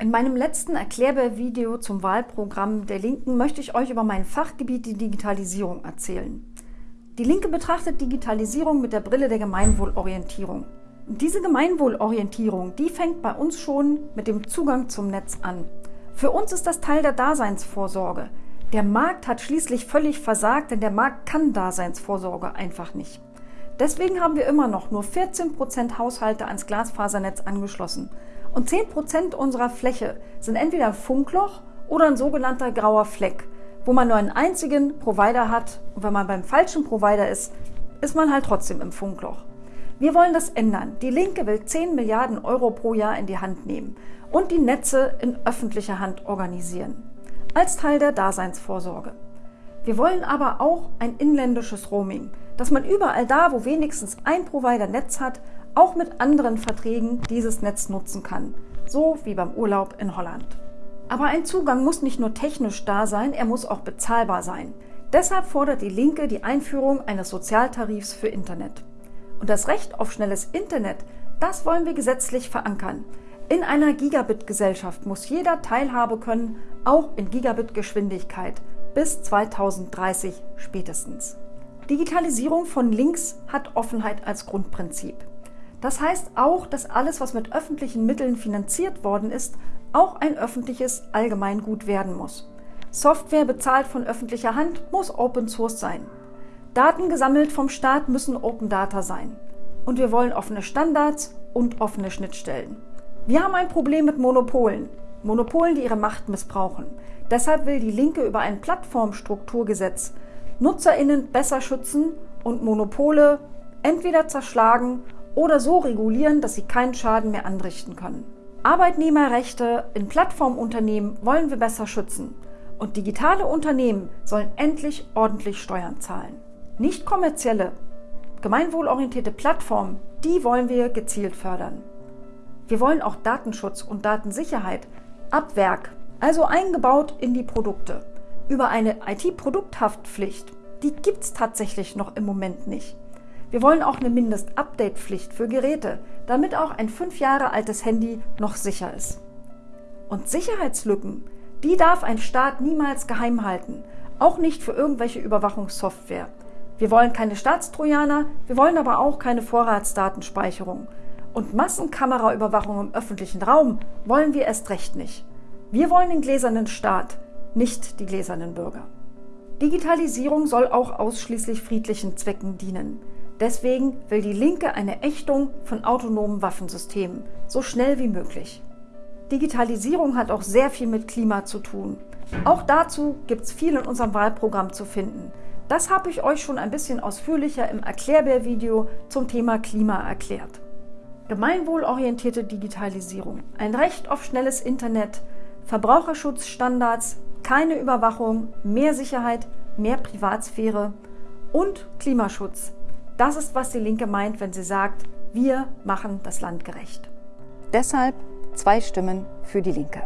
In meinem letzten Erklärbär-Video zum Wahlprogramm der Linken möchte ich euch über mein Fachgebiet die Digitalisierung erzählen. Die Linke betrachtet Digitalisierung mit der Brille der Gemeinwohlorientierung. Diese Gemeinwohlorientierung, die fängt bei uns schon mit dem Zugang zum Netz an. Für uns ist das Teil der Daseinsvorsorge. Der Markt hat schließlich völlig versagt, denn der Markt kann Daseinsvorsorge einfach nicht. Deswegen haben wir immer noch nur 14% Haushalte ans Glasfasernetz angeschlossen. Und 10% unserer Fläche sind entweder Funkloch oder ein sogenannter grauer Fleck, wo man nur einen einzigen Provider hat und wenn man beim falschen Provider ist, ist man halt trotzdem im Funkloch. Wir wollen das ändern. Die Linke will 10 Milliarden Euro pro Jahr in die Hand nehmen und die Netze in öffentlicher Hand organisieren. Als Teil der Daseinsvorsorge. Wir wollen aber auch ein inländisches Roaming, dass man überall da, wo wenigstens ein Provider Netz hat, auch mit anderen Verträgen dieses Netz nutzen kann, so wie beim Urlaub in Holland. Aber ein Zugang muss nicht nur technisch da sein, er muss auch bezahlbar sein. Deshalb fordert die Linke die Einführung eines Sozialtarifs für Internet. Und das Recht auf schnelles Internet, das wollen wir gesetzlich verankern. In einer Gigabit-Gesellschaft muss jeder Teilhabe können, auch in Gigabit-Geschwindigkeit, bis 2030 spätestens. Digitalisierung von links hat Offenheit als Grundprinzip. Das heißt auch, dass alles, was mit öffentlichen Mitteln finanziert worden ist, auch ein öffentliches Allgemeingut werden muss. Software bezahlt von öffentlicher Hand muss Open Source sein. Daten gesammelt vom Staat müssen Open Data sein. Und wir wollen offene Standards und offene Schnittstellen. Wir haben ein Problem mit Monopolen. Monopolen, die ihre Macht missbrauchen. Deshalb will die Linke über ein Plattformstrukturgesetz NutzerInnen besser schützen und Monopole entweder zerschlagen oder so regulieren, dass sie keinen Schaden mehr anrichten können. Arbeitnehmerrechte in Plattformunternehmen wollen wir besser schützen und digitale Unternehmen sollen endlich ordentlich Steuern zahlen. Nicht kommerzielle, gemeinwohlorientierte Plattformen, die wollen wir gezielt fördern. Wir wollen auch Datenschutz und Datensicherheit ab Werk, also eingebaut in die Produkte. Über eine IT-Produkthaftpflicht, die gibt es tatsächlich noch im Moment nicht. Wir wollen auch eine Mindest-Update-Pflicht für Geräte, damit auch ein fünf Jahre altes Handy noch sicher ist. Und Sicherheitslücken, die darf ein Staat niemals geheim halten, auch nicht für irgendwelche Überwachungssoftware. Wir wollen keine Staatstrojaner, wir wollen aber auch keine Vorratsdatenspeicherung. Und Massenkameraüberwachung im öffentlichen Raum wollen wir erst recht nicht. Wir wollen den gläsernen Staat, nicht die gläsernen Bürger. Digitalisierung soll auch ausschließlich friedlichen Zwecken dienen. Deswegen will die Linke eine Ächtung von autonomen Waffensystemen, so schnell wie möglich. Digitalisierung hat auch sehr viel mit Klima zu tun. Auch dazu gibt es viel in unserem Wahlprogramm zu finden. Das habe ich euch schon ein bisschen ausführlicher im Erklärbär-Video zum Thema Klima erklärt. Gemeinwohlorientierte Digitalisierung, ein Recht auf schnelles Internet, Verbraucherschutzstandards, keine Überwachung, mehr Sicherheit, mehr Privatsphäre und Klimaschutz das ist, was die Linke meint, wenn sie sagt, wir machen das Land gerecht. Deshalb zwei Stimmen für die Linke.